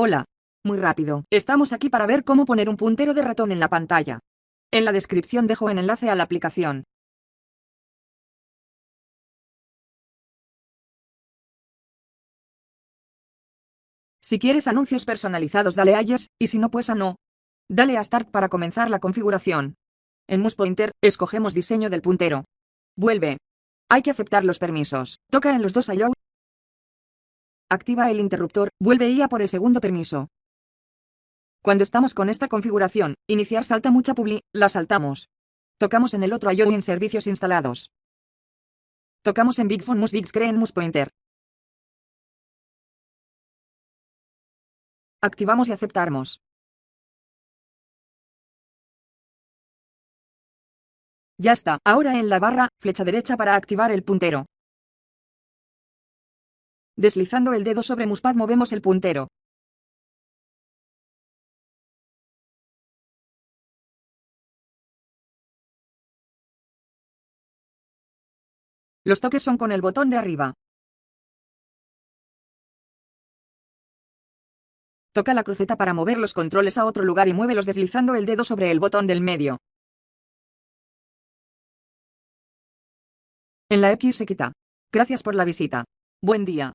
Hola. Muy rápido. Estamos aquí para ver cómo poner un puntero de ratón en la pantalla. En la descripción dejo el enlace a la aplicación. Si quieres anuncios personalizados dale a Yes, y si no pues a No. Dale a Start para comenzar la configuración. En Mouse Pointer, escogemos diseño del puntero. Vuelve. Hay que aceptar los permisos. Toca en los dos Allow. Activa el interruptor, vuelve y a por el segundo permiso. Cuando estamos con esta configuración, iniciar salta mucha publi, la saltamos. Tocamos en el otro Allow en servicios instalados. Tocamos en Big Phone Mouse Big Screen Mouse Pointer. Activamos y aceptamos. Ya está, ahora en la barra, flecha derecha para activar el puntero. Deslizando el dedo sobre Muspad movemos el puntero. Los toques son con el botón de arriba. Toca la cruceta para mover los controles a otro lugar y muévelos deslizando el dedo sobre el botón del medio. En la X se quita. Gracias por la visita. Buen día.